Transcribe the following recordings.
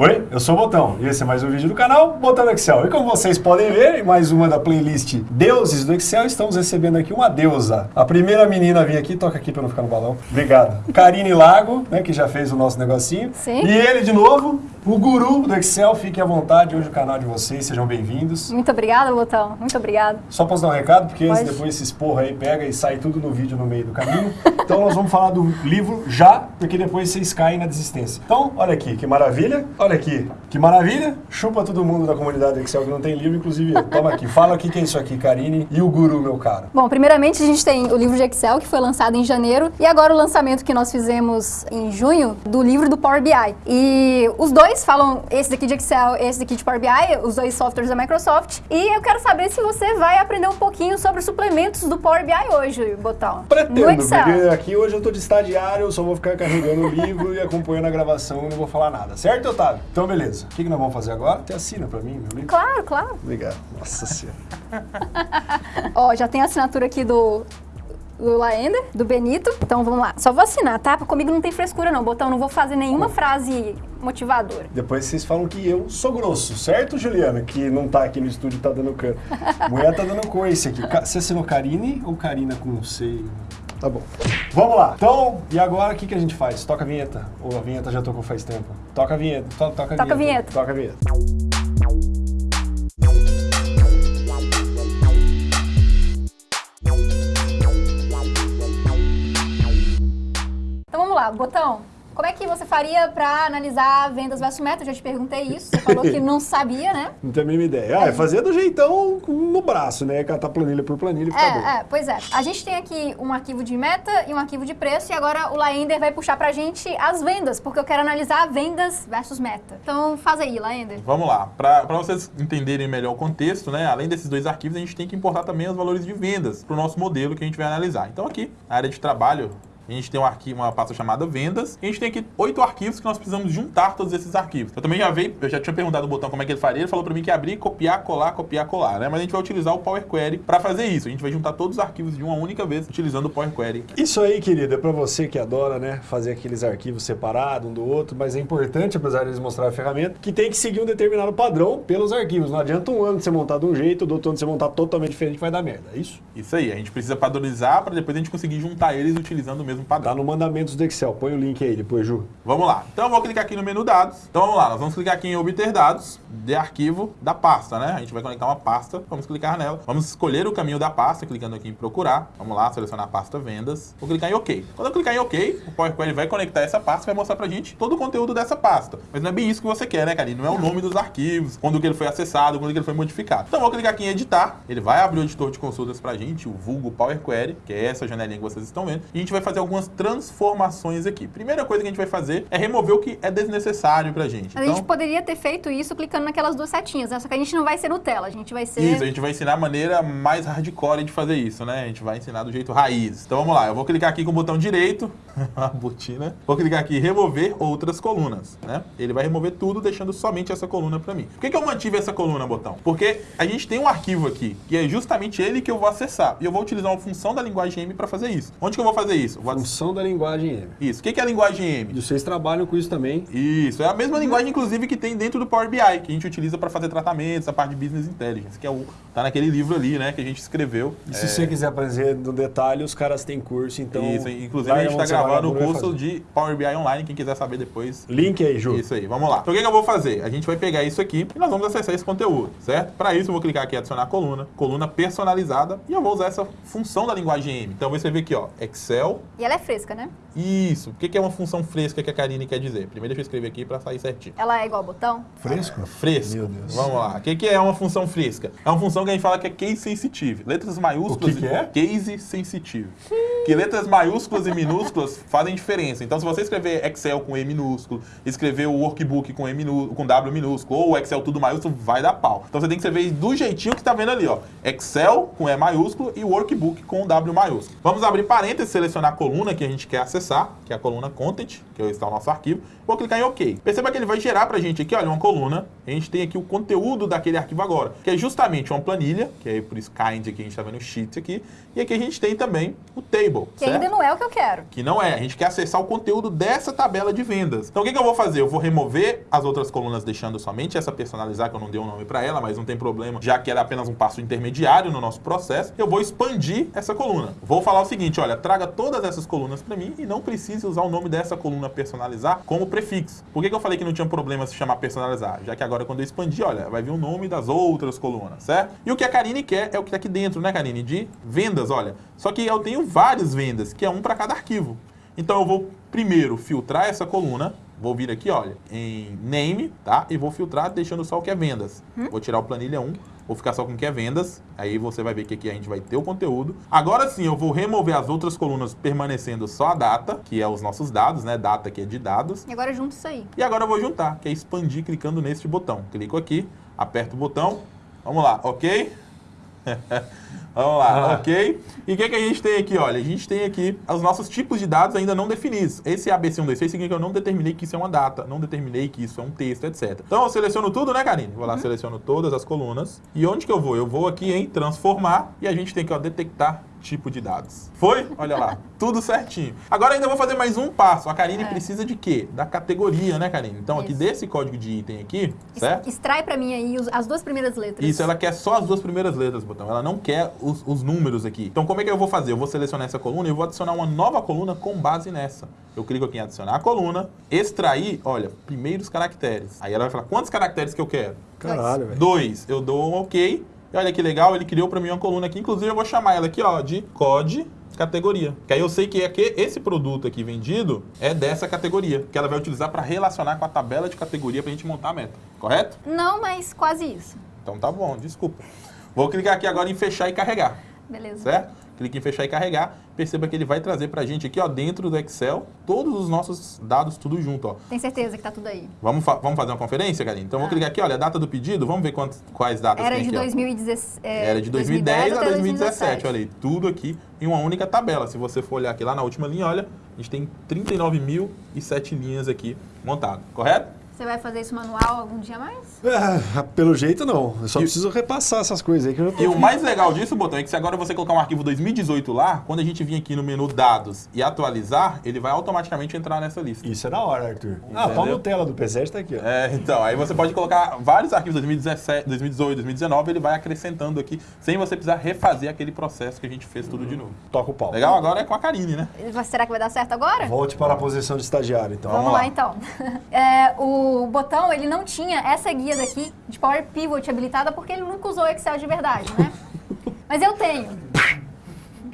Oi, eu sou o Botão e esse é mais um vídeo do canal Botão do Excel. E como vocês podem ver, em mais uma da playlist Deuses do Excel, estamos recebendo aqui uma deusa. A primeira menina a vir aqui, toca aqui para não ficar no balão. Obrigado. Karine Lago, né, que já fez o nosso negocinho. Sim. E ele de novo, o guru do Excel. Fiquem à vontade, hoje o canal de vocês, sejam bem-vindos. Muito obrigada, Botão. Muito obrigada. Só posso dar um recado, porque Pode. depois esses porra aí pega e sai tudo no vídeo no meio do caminho. Então nós vamos falar do livro já, porque depois vocês caem na desistência. Então, olha aqui, que maravilha. Olha aqui, que maravilha. Chupa todo mundo da comunidade Excel que não tem livro, inclusive eu. Toma aqui, fala o que que é isso aqui, Karine e o guru, meu caro. Bom, primeiramente a gente tem o livro de Excel, que foi lançado em janeiro, e agora o lançamento que nós fizemos em junho do livro do Power BI. E os dois falam, esse daqui de Excel, esse daqui de Power BI, os dois softwares da Microsoft. E eu quero saber se você vai aprender um pouquinho sobre os suplementos do Power BI hoje, Botão. no Pretendo, Excel. porque aqui hoje eu tô de estagiário, eu só vou ficar carregando o livro e acompanhando a gravação e não vou falar nada. Certo, Otávio? Então, beleza. O que, que nós vamos fazer agora? Você assina pra mim, meu livro? Claro, claro. Obrigado. Nossa senhora. Ó, já tem a assinatura aqui do, do Laender, do Benito. Então vamos lá. Só vou assinar, tá? Comigo não tem frescura não, Botão. Não vou fazer nenhuma frase motivadora. Depois vocês falam que eu sou grosso, certo, Juliana? Que não tá aqui no estúdio, tá dando cano. Mulher tá dando coice aqui. Você assinou Karine ou Karina com C? Tá bom. Vamos lá. Então, e agora o que, que a gente faz? Toca a vinheta? Ou a vinheta já tocou faz tempo? Toca a vinheta. To- toca a Toca a vinheta. vinheta. Toca a vinheta. Vamos lá, Botão. Como é que você faria para analisar vendas versus meta? Eu já te perguntei isso. Você falou que não sabia, né? Não tenho a mínima ideia. Ah, é fazer do jeitão no braço, né? Catar planilha por planilha e ficar bom. É, é, pois é. A gente tem aqui um arquivo de meta e um arquivo de preço e agora o Laender vai puxar pra gente as vendas, porque eu quero analisar vendas versus meta. Então faz aí, Laender. Vamos lá, para vocês entenderem melhor o contexto, né? Além desses dois arquivos, a gente tem que importar também os valores de vendas para o nosso modelo que a gente vai analisar. Então aqui, na área de trabalho, a gente tem um arquivo, uma pasta chamada vendas. E a gente tem aqui oito arquivos que nós precisamos juntar todos esses arquivos. Eu também já veio, eu já tinha perguntado o botão como é que ele faria. Ele falou para mim que abrir, copiar, colar, copiar, colar, né? Mas a gente vai utilizar o Power Query para fazer isso. A gente vai juntar todos os arquivos de uma única vez utilizando o Power Query. Isso aí, querida, é pra você que adora, né, fazer aqueles arquivos separados um do outro, mas é importante, apesar de eles mostrarem a ferramenta, que tem que seguir um determinado padrão pelos arquivos. Não adianta um ano você montar de um jeito, do outro ano você montar totalmente diferente, vai dar merda. É isso? Isso aí, a gente precisa padronizar para depois a gente conseguir juntar eles utilizando o mesmo padrão. Tá no mandamentos do Excel. Põe o link aí depois, Ju. Vamos lá. Então eu vou clicar aqui no menu dados. Então vamos lá, nós vamos clicar aqui em obter dados de arquivo da pasta, né? A gente vai conectar uma pasta, vamos clicar nela. Vamos escolher o caminho da pasta, clicando aqui em procurar. Vamos lá, selecionar a pasta vendas. Vou clicar em OK. Quando eu clicar em OK, o Power Query vai conectar essa pasta e vai mostrar pra gente todo o conteúdo dessa pasta. Mas não é bem isso que você quer, né, Karine? Não é o nome dos arquivos, quando que ele foi acessado, quando que ele foi modificado. Então vou clicar aqui em editar. Ele vai abrir o editor de consultas pra gente, o vulgo Power Query, que é essa janelinha que vocês estão vendo. E a gente vai fazer algumas transformações aqui. Primeira coisa que a gente vai fazer é remover o que é desnecessário pra gente. A Então, gente poderia ter feito isso clicando naquelas duas setinhas, né? Só que a gente não vai ser Nutella, a gente vai ser... Isso, a gente vai ensinar a maneira mais hardcore de fazer isso, né? A gente vai ensinar do jeito raiz. Então vamos lá, eu vou clicar aqui com o botão direito, a botina. Vou clicar aqui em remover outras colunas, né? Ele vai remover tudo, deixando somente essa coluna pra mim. Por que, que eu mantive essa coluna, botão? Porque a gente tem um arquivo aqui, que é justamente ele que eu vou acessar. E eu vou utilizar uma função da linguagem M pra fazer isso. Onde que eu vou fazer isso? Vou... Função da linguagem M. Isso. O que, é a linguagem M? E vocês trabalham com isso também. Isso, é a mesma linguagem, inclusive, que tem dentro do Power BI, que a gente utiliza para fazer tratamentos, a parte de Business Intelligence, que é o, tá naquele livro ali, né, que a gente escreveu. E se É, você quiser aprender no detalhe, os caras têm curso, então... Isso, inclusive a gente está gravando o curso de Power BI Online, quem quiser saber depois. Link aí, Ju. Isso aí, vamos lá. Então o que, que eu vou fazer? A gente vai pegar isso aqui e nós vamos acessar esse conteúdo, certo? Para isso eu vou clicar aqui em adicionar coluna, coluna personalizada, e eu vou usar essa função da linguagem M. Então vou escrever aqui, ó, Excel, E ela é fresca, né? isso. O que, é uma função fresca que a Karine quer dizer? Primeiro deixa eu escrever aqui para sair certinho. Ela é igual botão. Fresco? Fresco. Meu Deus. Vamos lá. O que, é uma função fresca? É uma função que a gente fala que é case sensitive. Letras maiúsculas. O que que é? Case sensitive. Que letras maiúsculas e minúsculas fazem diferença. Então, se você escrever Excel com E minúsculo, escrever o workbook com, e minú com W minúsculo, ou Excel tudo maiúsculo, vai dar pau. Então, você tem que escrever do jeitinho que tá vendo ali, ó. Excel com E maiúsculo e workbook com W maiúsculo. Vamos abrir parênteses, selecionar a coluna que a gente quer acessar, que é a coluna content, que está o nosso arquivo. Vou clicar em OK. Perceba que ele vai gerar pra gente aqui, olha, uma coluna. A gente tem aqui o conteúdo daquele arquivo agora, que é justamente uma planilha, que é por isso kind aqui, a gente tá vendo o sheet aqui. E aqui a gente tem também o table. Table. Que certo? ainda não é o que eu quero. Que não é. A gente quer acessar o conteúdo dessa tabela de vendas. Então o que, que eu vou fazer? Eu vou remover as outras colunas, deixando somente essa personalizar, que eu não dei um nome para ela, mas não tem problema, já que ela é apenas um passo intermediário no nosso processo. Eu vou expandir essa coluna. Vou falar o seguinte: olha, traga todas essas colunas para mim e não precise usar o nome dessa coluna personalizar como prefixo. Por que, que eu falei que não tinha problema se chamar personalizar? Já que agora quando eu expandir, olha, vai vir o nome das outras colunas, certo? E o que a Karine quer é o que tá aqui dentro, né, Karine? De vendas, olha. Só que eu tenho várias vendas, que é um para cada arquivo. Então eu vou primeiro filtrar essa coluna, vou vir aqui, olha, em name, tá? E vou filtrar deixando só o que é vendas. Vou tirar o planilha 1, vou ficar só com o que é vendas. Aí você vai ver que aqui a gente vai ter o conteúdo. Agora sim, eu vou remover as outras colunas permanecendo só a data, que é os nossos dados, né? Data que é de dados. E agora junto isso aí. E agora eu vou juntar, que é expandir clicando neste botão. Clico aqui, aperto o botão. Vamos lá, ok? Vamos lá, Ah. ok? E o que, que a gente tem aqui? Olha, a gente tem aqui os nossos tipos de dados ainda não definidos. Esse ABC126 significa que eu não determinei que isso é uma data, não determinei que isso é um texto, etc. Então eu seleciono tudo, né, Karine? Vou lá, seleciono todas as colunas. E onde que eu vou? Eu vou aqui em transformar e a gente tem que ó, detectar tipo de dados. Foi? Olha lá, tudo certinho. Agora ainda vou fazer mais um passo. A Karine É. precisa de quê? Da categoria, né, Karine? Então aqui Isso. desse código de item aqui, Es- certo? Extrai pra mim aí as duas primeiras letras. Isso, ela quer só as duas primeiras letras, botão. Ela não quer os, os números aqui. Então, como é que eu vou fazer? Eu vou selecionar essa coluna e eu vou adicionar uma nova coluna com base nessa. Eu clico aqui em adicionar a coluna, extrair, olha, primeiros caracteres. Aí ela vai falar, quantos caracteres que eu quero? Caralho, velho. Dois. Eu dou um OK. E olha que legal, ele criou para mim uma coluna aqui. Inclusive, eu vou chamar ela aqui, ó, de COD categoria. Que aí eu sei que, é que esse produto aqui vendido é dessa categoria, que ela vai utilizar para relacionar com a tabela de categoria para a gente montar a meta. Correto? Não, mas quase isso. Então tá bom, desculpa. Vou clicar aqui agora em fechar e carregar, Beleza. certo? Clique em fechar e carregar. Perceba que ele vai trazer pra gente aqui, ó, dentro do Excel, todos os nossos dados tudo junto, ó. Tem certeza que tá tudo aí. Vamos, fa- vamos fazer uma conferência, Karine? Então, vou Ah. clicar aqui, olha, a data do pedido, vamos ver quantos, quais datas Era tem de aqui, ó. 2017. é, Era de 2010 a até 2017, olha aí, tudo aqui em uma única tabela. Se você for olhar aqui lá na última linha, olha, a gente tem 39.007 linhas aqui montado, correto? Você vai fazer isso manual algum dia mais? Ah, pelo jeito não. Eu só E- preciso repassar essas coisas aí que eu já tô... E o mais legal disso, Botão, é que se agora você colocar um arquivo 2018 lá, quando a gente vir aqui no menu Dados e atualizar, ele vai automaticamente entrar nessa lista. Isso é da hora, Arthur. Ah, a pau Entendeu? Nutella do P7 tá aqui, ó. É, então, aí você pode colocar vários arquivos 2017, 2018, 2019, ele vai acrescentando aqui, sem você precisar refazer aquele processo que a gente fez tudo de novo. Toca o pau. Legal? Agora é com a Karine, né? Será que vai dar certo agora? Volte para a posição de estagiário, então. Vamos, Vamos lá. lá. então. É, o botão, ele não tinha essa guia daqui de Power Pivot habilitada porque ele nunca usou Excel de verdade, né? Mas eu tenho.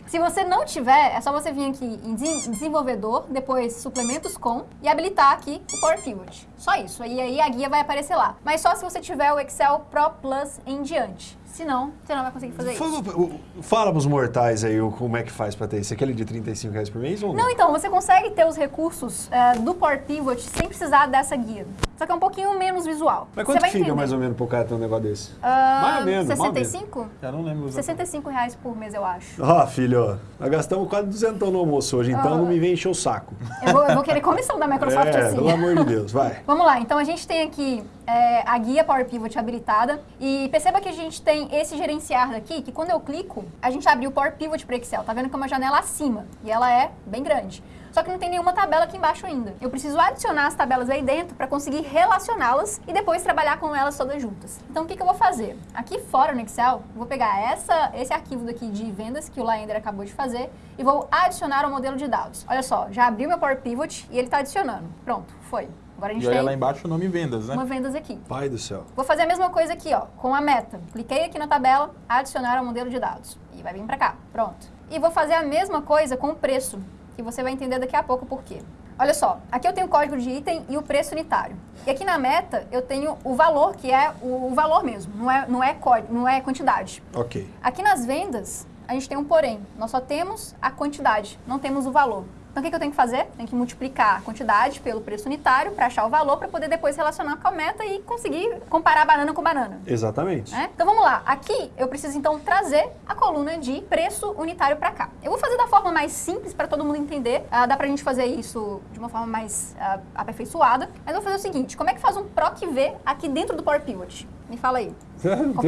Se você não tiver, é só você vir aqui em Desen- desenvolvedor, depois suplementos com e habilitar aqui o Power Pivot. Só isso. E aí a guia vai aparecer lá. Mas só se você tiver o Excel Pro Plus em diante. Senão, você não vai conseguir fazer isso. Fala, o- fala pros mortais aí como é que faz pra ter isso. Aquele de 35 reais por mês ou não? Não, então, você consegue ter os recursos é, do Power Pivot sem precisar dessa guia. Só que é um pouquinho menos visual. Mas quanto fica entender. mais ou menos cara ter um negócio desse? Ah, mais ou menos, mais ou menos. 65? Já não lembro. exatamente. 65 reais por mês, eu acho. Ó, filho, ó, nós gastamos quase 200 no almoço hoje, então Ah. não me vem encher o saco. Eu vou, eu vou querer comissão da Microsoft é, assim. pelo amor de Deus, vai. Vamos lá, então a gente tem aqui é, a guia Power Pivot habilitada e perceba que a gente tem esse gerenciar daqui, que quando eu clico, a gente abriu o Power Pivot para Excel. Tá vendo que é uma janela acima e ela é bem grande. Só que não tem nenhuma tabela aqui embaixo ainda. Eu preciso adicionar as tabelas aí dentro para conseguir relacioná-las e depois trabalhar com elas todas juntas. Então o que, que eu vou fazer? Aqui fora no Excel, vou pegar essa, esse arquivo daqui de vendas que o Laender acabou de fazer e vou adicionar ao modelo de dados. Olha só, já abri meu Power Pivot e ele está adicionando. Pronto, foi. Agora a gente E olha tem lá embaixo o nome vendas, né? uma vendas aqui. Pai do céu. Vou fazer a mesma coisa aqui, ó, com a meta. Cliquei aqui na tabela, adicionar ao modelo de dados. E vai vir para cá. Pronto. E vou fazer a mesma coisa com o preço, que você vai entender daqui a pouco por quê. Olha só, aqui eu tenho o código de item e o preço unitário. E aqui na meta eu tenho o valor, que é o, o valor mesmo, não é, não, é código, não é quantidade. Ok. Aqui nas vendas, a gente tem um porém. Nós só temos a quantidade, não temos o valor. Então, o que, que eu tenho que fazer? Tenho que multiplicar a quantidade pelo preço unitário para achar o valor, para poder depois relacionar com a meta e conseguir comparar banana com banana. Exatamente. né? Então, vamos lá. Aqui, eu preciso, então, trazer a coluna de preço unitário para cá. Eu vou fazer da forma mais simples para todo mundo entender. Ah, dá para a gente fazer isso de uma forma mais ah, aperfeiçoada. Mas eu vou fazer o seguinte. Como é que faz um PROC V aqui dentro do Power Pivot? Me fala aí.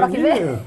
Aqui, ver? meu.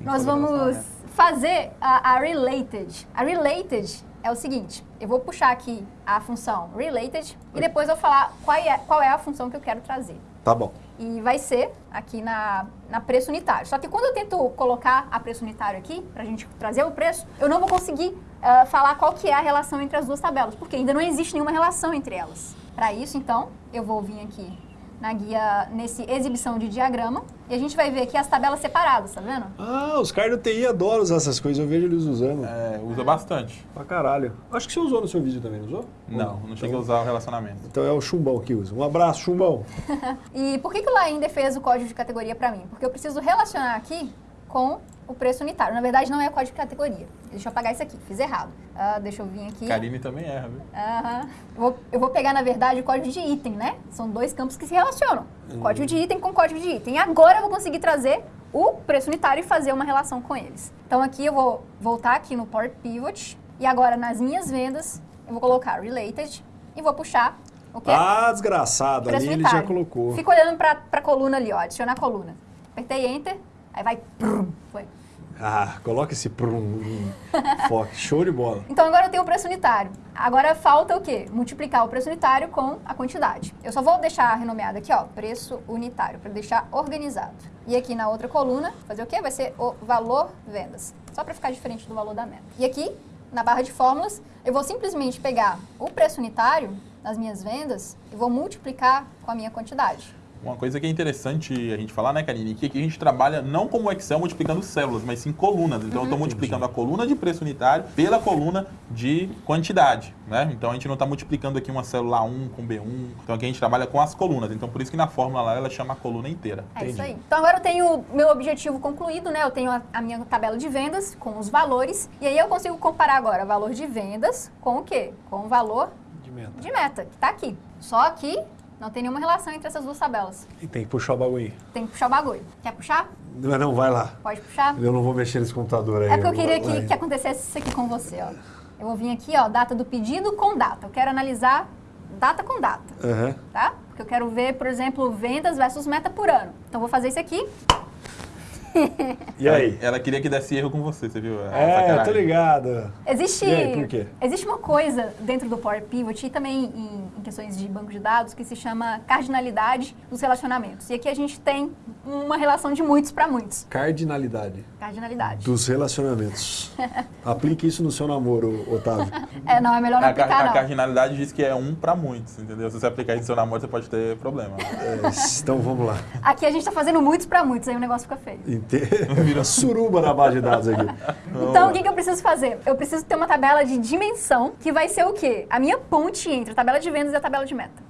Nós vamos né? fazer a, a related. A related é o seguinte, eu vou puxar aqui a função related e depois eu vou falar qual é, qual é a função que eu quero trazer. Tá bom. E vai ser aqui na, na preço unitário. Só que quando eu tento colocar a preço unitário aqui, para a gente trazer o preço, eu não vou conseguir uh, falar qual que é a relação entre as duas tabelas, porque ainda não existe nenhuma relação entre elas. Para isso, então, eu vou vir aqui na guia, nesse exibição de diagrama, e a gente vai ver aqui as tabelas separadas, tá vendo? Ah, os caras do TI adoram usar essas coisas, eu vejo eles usando. É, usa bastante. Pra caralho. Acho que você usou no seu vídeo também, não usou? Não, não cheguei a usar o relacionamento. Então é o Chumbão que usa. Um abraço, Chumbão. e por que, que o Laender fez o código de categoria para mim? Porque eu preciso relacionar aqui com o preço unitário. Na verdade, não é código de categoria. Deixa eu apagar isso aqui, fiz errado. Uh, deixa eu vir aqui. Karine também erra, viu? Uhum. Eu, vou, eu vou pegar, na verdade, o código de item, né? São dois campos que se relacionam. Uhum. Código de item com código de item. E agora eu vou conseguir trazer o preço unitário e fazer uma relação com eles. Então aqui eu vou voltar aqui no Port Pivot. E agora nas minhas vendas, eu vou colocar Related e vou puxar o quê? Ah, desgraçado. Ali ele já colocou. Fica olhando para a coluna ali, ó. Adicionar a coluna. Apertei Enter, aí vai... Foi. Ah, coloca esse prum, foco. Show de bola. Então agora eu tenho o preço unitário. Agora falta o quê? Multiplicar o preço unitário com a quantidade. Eu só vou deixar renomeado aqui, ó, preço unitário, para deixar organizado. E aqui na outra coluna, fazer o quê? Vai ser o valor vendas. Só para ficar diferente do valor da meta. E aqui, na barra de fórmulas, eu vou simplesmente pegar o preço unitário nas minhas vendas e vou multiplicar com a minha quantidade. Uma coisa que é interessante a gente falar, né, Karine, que aqui a gente trabalha não como Excel multiplicando células, mas sim colunas. Então, uhum. eu estou multiplicando a coluna de preço unitário pela coluna de quantidade, né? Então, a gente não está multiplicando aqui uma célula 1 com B1. Então, aqui a gente trabalha com as colunas. Então, por isso que na fórmula lá, ela chama a coluna inteira. É Entendi. isso aí. Então, agora eu tenho meu objetivo concluído, né? Eu tenho a, a minha tabela de vendas com os valores. E aí, eu consigo comparar agora o valor de vendas com o quê? Com o valor de meta, de meta que está aqui. Só que não tem nenhuma relação entre essas duas tabelas. E tem que puxar o bagulho. Tem que puxar o bagulho. Quer puxar? Não, não, vai lá. Pode puxar? Eu não vou mexer nesse computador aí. É porque eu queria que, que acontecesse isso aqui com você, ó. Eu vou vir aqui, ó, data do pedido com data. Eu quero analisar data com data, uhum. tá? Porque eu quero ver, por exemplo, vendas versus meta por ano. Então, vou fazer isso aqui. E aí? Ela, queria que desse erro com você, você viu? É, eu tô ligado. Existe, aí, por quê? existe uma coisa dentro do Power Pivot e também em, em, questões de banco de dados que se chama cardinalidade dos relacionamentos. E aqui a gente tem uma relação de muitos para muitos. Cardinalidade. Cardinalidade. Dos relacionamentos. Aplique isso no seu namoro, Otávio. É, não, é melhor não a, aplicar, a, não. A cardinalidade diz que é um para muitos, entendeu? Se você aplicar isso no seu namoro, você pode ter problema. É, então, vamos lá. Aqui a gente tá fazendo muitos para muitos, aí o negócio fica feio. Vira suruba na base de dados aqui. Então, o que, que eu preciso fazer? Eu preciso ter uma tabela de dimensão, que vai ser o quê? A minha ponte entre a tabela de vendas e a tabela de meta.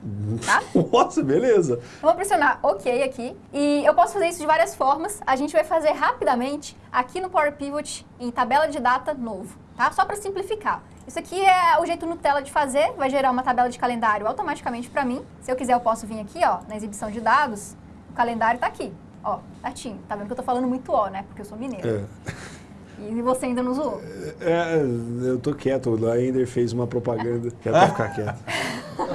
Tá? Nossa, beleza. Eu vou pressionar OK aqui. E eu posso fazer isso de várias formas. A gente vai fazer rapidamente aqui no Power Pivot em tabela de data novo, tá? Só para simplificar. Isso aqui é o jeito Nutella de fazer, vai gerar uma tabela de calendário automaticamente para mim. Se eu quiser, eu posso vir aqui, ó, na exibição de dados, o calendário está aqui. Ó, certinho. Tá vendo que eu tô falando muito ó, né? Porque eu sou mineiro. É. E você ainda não zoou? É, eu tô quieto. O Laender fez uma propaganda. Quero ficar quieto.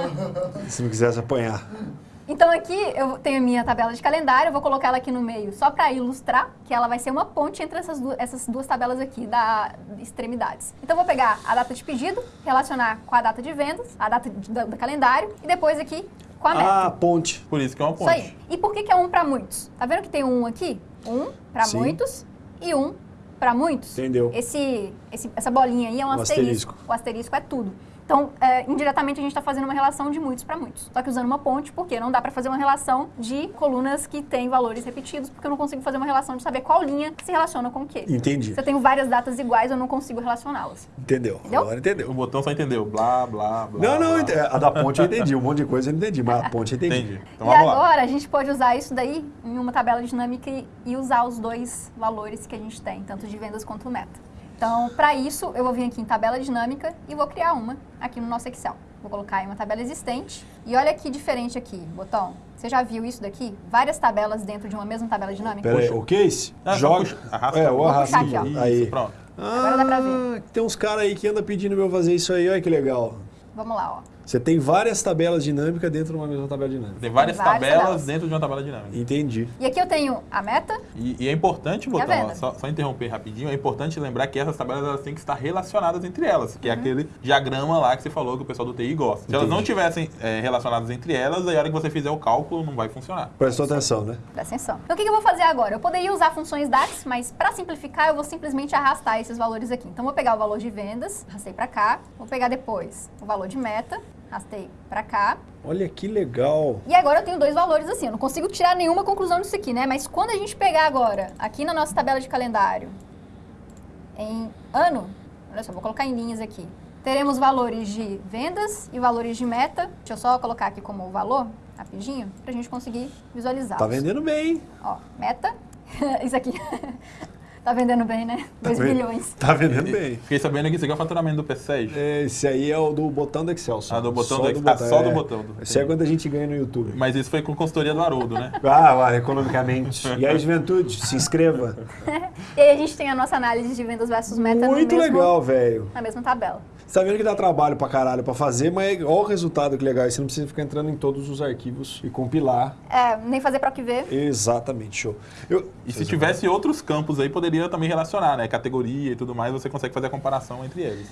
Se não quisesse apanhar. Então aqui eu tenho a minha tabela de calendário, eu vou colocar ela aqui no meio só para ilustrar, que ela vai ser uma ponte entre essas duas, essas duas tabelas aqui da extremidades. Então eu vou pegar a data de pedido, relacionar com a data de vendas, a data de, do, do calendário, e depois aqui com a meta. Ah, ponte. Por isso que é uma ponte. Isso aí. E por que, que é um para muitos? Tá vendo que tem um aqui? Um para muitos e um para muitos. Entendeu. Esse, esse, essa bolinha aí é um, asterisco. asterisco. O asterisco é tudo. Então, é, indiretamente, a gente está fazendo uma relação de muitos para muitos. Só que usando uma ponte, porque não dá para fazer uma relação de colunas que têm valores repetidos, porque eu não consigo fazer uma relação de saber qual linha se relaciona com o quê. Entendi. Se eu tenho várias datas iguais, eu não consigo relacioná-las. Entendeu? Entendeu? Agora entendeu. O botão só entendeu. Blá, blá, blá. Não, não, blá. a da ponte eu entendi. Um monte de coisa eu não entendi, mas a ponte eu entendi. Entendi. Então, e agora lá. a gente pode usar isso daí em uma tabela dinâmica e, e usar os dois valores que a gente tem, tanto de vendas quanto meta. Então, para isso, eu vou vir aqui em tabela dinâmica e vou criar uma aqui no nosso Excel. Vou colocar em uma tabela existente. E olha que diferente aqui, botão. Você já viu isso daqui? Várias tabelas dentro de uma mesma tabela dinâmica? Pera aí, o case? Ah, Joga. puxa, arrasta. É, o arrasta. aqui, ó. Aí. Pronto. Ah, Agora dá pra ver. Tem uns caras aí que andam pedindo pra eu fazer isso aí, olha que legal. Vamos lá, ó. Você tem várias tabelas dinâmicas dentro de uma mesma tabela dinâmica. Tem várias, várias tabelas, tabelas. dentro de uma tabela dinâmica. Entendi. E aqui eu tenho a meta, E, e é importante, Botão, ó, só, só interromper rapidinho, é importante lembrar que essas tabelas elas têm que estar relacionadas entre elas, Uhum. que é aquele diagrama lá que você falou que o pessoal do TI gosta. Se elas não Entendi. tivessem é, relacionadas entre elas, aí a hora que você fizer o cálculo não vai funcionar. Prestou atenção, né? presta atenção. Então o que que eu vou fazer agora? Eu poderia usar funções DAX, mas para simplificar eu vou simplesmente arrastar esses valores aqui. Então vou pegar o valor de vendas, arrastei para cá, vou pegar depois o valor de meta, arrastei para cá, Olha que legal. E agora eu tenho dois valores assim, eu não consigo tirar nenhuma conclusão disso aqui, né? Mas quando a gente pegar agora, aqui na nossa tabela de calendário, em ano, olha só, vou colocar em linhas aqui. Teremos valores de vendas e valores de meta. Deixa eu só colocar aqui como valor, rapidinho, pra gente conseguir visualizar. Tá vendendo bem. Ó, meta, isso aqui. Tá vendendo bem, né? 2 vendo? bilhões. Tá vendendo bem. Fiquei sabendo que isso aqui é o faturamento do P6. É, esse aí é o do botão do Excel. Só. Ah, do botão Só do Excel. Ah, só do é. botão do- Esse é quando a gente ganha no YouTube. Mas isso foi com consultoria do Haroldo, né? Ah, lá, economicamente. E aí, juventude, se inscreva. E aí a gente tem a nossa análise de vendas versus meta Muito no mesmo, legal, velho. na mesma tabela. Você tá vendo que dá trabalho pra caralho pra fazer, mas olha o resultado que legal. Você não precisa ficar entrando em todos os arquivos e compilar. É, nem fazer PROC V. Exatamente, show. Eu, E se tivesse outros campos aí, poderia também relacionar, né? Categoria e tudo mais, você consegue fazer a comparação entre eles.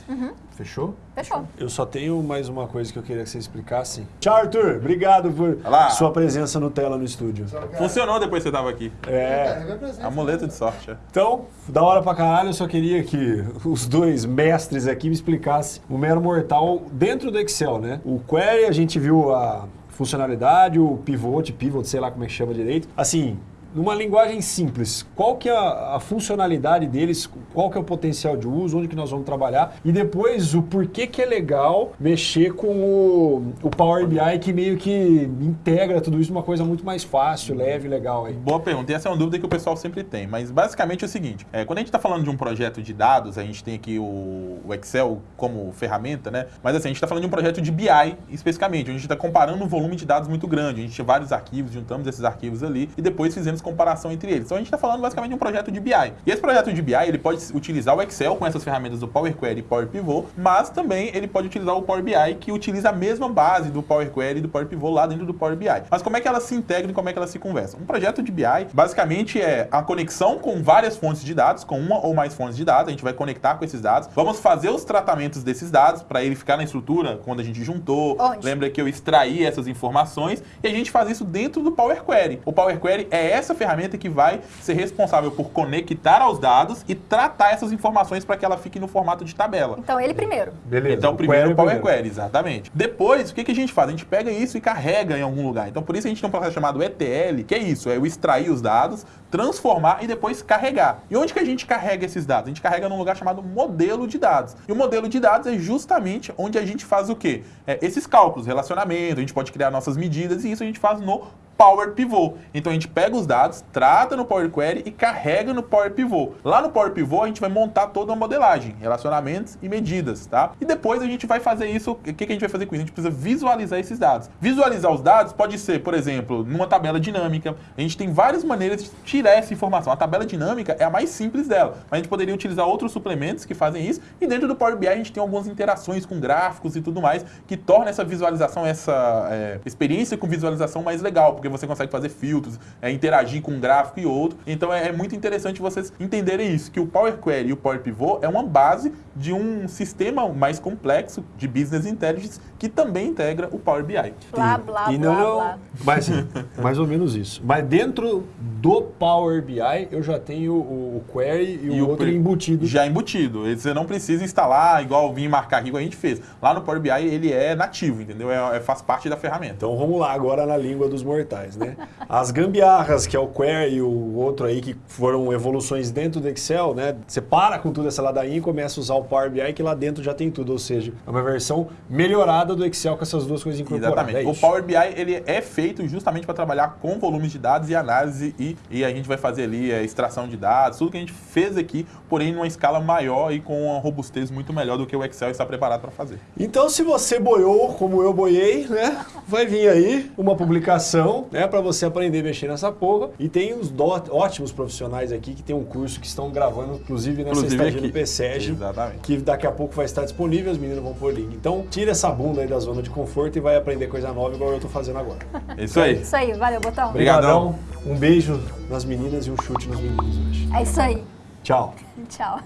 Fechou? Fechou. Eu só tenho mais uma coisa que eu queria que você explicasse. Tchau, Arthur. Obrigado por Olá. sua presença no tela no estúdio. Funcionou depois que você tava aqui. É. Amuleto de sorte. é. Então, da hora pra caralho, eu só queria que os dois mestres aqui me explicassem o mero mortal dentro do Excel, né? O query, a gente viu a funcionalidade, o pivot, pivot, sei lá como é que chama direito. Assim, numa linguagem simples, qual que é a, a funcionalidade deles, qual que é o potencial de uso, onde que nós vamos trabalhar e depois o porquê que é legal mexer com o, o Power BI que meio que integra tudo isso numa coisa muito mais fácil, leve, legal aí. Boa pergunta. E essa é uma dúvida que o pessoal sempre tem. Mas basicamente é o seguinte: é, quando a gente está falando de um projeto de dados, a gente tem aqui o, o Excel como ferramenta, né? Mas assim, a gente está falando de um projeto de BI especificamente. onde A gente está comparando um volume de dados muito grande. A gente tinha vários arquivos, juntamos esses arquivos ali e depois fizemos comparação entre eles. Então a gente está falando basicamente de um projeto de BI. E esse projeto de BI ele pode utilizar o Excel com essas ferramentas do Power Query e Power Pivot, mas também ele pode utilizar o Power BI que utiliza a mesma base do Power Query e do Power Pivot lá dentro do Power BI. Mas como é que elas se integram e como é que elas se conversam? Um projeto de BI basicamente é a conexão com várias fontes de dados, com uma ou mais fontes de dados. A gente vai conectar com esses dados. Vamos fazer os tratamentos desses dados para ele ficar na estrutura quando a gente juntou. Onde? Lembra que eu extraí essas informações e a gente faz isso dentro do Power Query. O Power Query é essa ferramenta que vai ser responsável por conectar aos dados e tratar essas informações para que ela fique no formato de tabela. Então ele primeiro. Beleza. Então, primeiro o Power primeiro. Query, exatamente. Depois, o que, que a gente faz? A gente pega isso e carrega em algum lugar. Então, por isso a gente tem um processo chamado ETL, que é isso, é o extrair os dados, transformar e depois carregar. E onde que a gente carrega esses dados? A gente carrega num lugar chamado modelo de dados. E o modelo de dados é justamente onde a gente faz o quê? É, esses cálculos, relacionamento, a gente pode criar nossas medidas e isso a gente faz no Power Pivot. Então a gente pega os dados, trata no Power Query e carrega no Power Pivot. Lá no Power Pivot a gente vai montar toda uma modelagem, relacionamentos e medidas, tá? E depois a gente vai fazer isso, o que, que a gente vai fazer com isso? A gente precisa visualizar esses dados. Visualizar os dados pode ser, por exemplo, numa tabela dinâmica. A gente tem várias maneiras de tirar essa informação. A tabela dinâmica é a mais simples dela, mas a gente poderia utilizar outros suplementos que fazem isso. E dentro do Power BI a gente tem algumas interações com gráficos e tudo mais que torna essa visualização, essa é, experiência com visualização mais legal, porque você consegue fazer filtros, é, interagir com um gráfico e outro. Então é, é muito interessante vocês entenderem isso, que o Power Query e o Power Pivot é uma base de um sistema mais complexo de Business Intelligence que também integra o Power BI. Blá, blá, e blá, não, blá. Mas, mais ou menos isso. Mas dentro do Power BI, eu já tenho o, o query e, o outro pre- embutido. Já embutido. Você não precisa instalar igual vir marcar aqui, igual a gente fez. Lá no Power BI ele é nativo, entendeu? É, é- faz parte da ferramenta. Então vamos lá agora na língua dos mortais, né? As gambiarras, que é o query e o outro aí, que foram evoluções dentro do Excel, né? Você para com tudo essa ladainha e começa a usar o Power BI, que lá dentro já tem tudo. Ou seja, é uma versão melhorada do Excel com essas duas coisas incorporadas. Exatamente. É o. Power BI ele é feito justamente para trabalhar com volumes de dados e análise e, e a gente vai fazer ali a extração de dados, tudo que a gente fez aqui, porém numa escala maior e com uma robustez muito melhor do que o Excel está preparado para fazer. Então, se você boiou como eu boiei, né? Vai vir aí uma publicação botão, né, para você aprender a mexer nessa porra. E tem os ótimos profissionais aqui que tem um curso que estão gravando, inclusive nessa inclusive estadia aqui. do PSEG, Exatamente. que daqui a pouco vai estar disponível, as meninas vão pôr link. Então, tira essa bunda aí da zona de conforto e vai aprender coisa nova igual eu tô fazendo agora. Isso aí. Isso aí, valeu, botão. Obrigadão. Um beijo nas meninas e um chute nos meninos hoje. É isso aí. Tchau. Tchau.